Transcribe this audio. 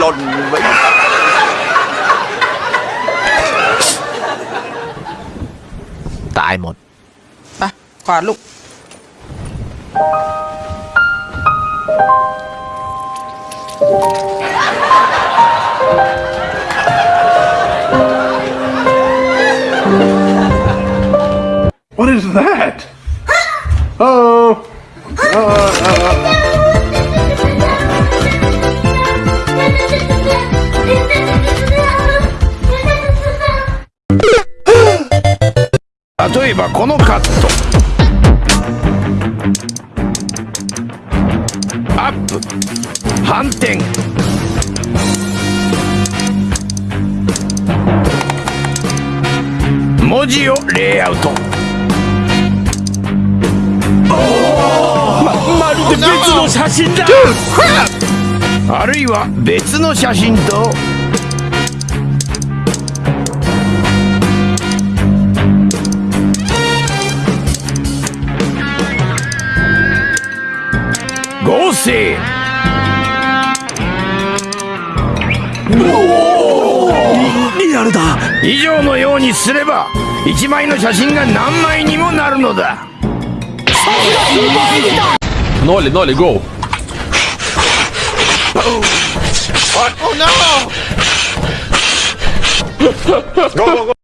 lồn vậy Tại một Ta, khóa lục What is that? Oh. Uh, uh, uh. 例えばこのカット。アップ。反転。文字をレイアウト。まるで別の写真だ。あるいは別の写真と合成リアルだ以上のようにすれば1枚の写真が何枚にもなるのだ Nolly, Nolly, go! go, go, go.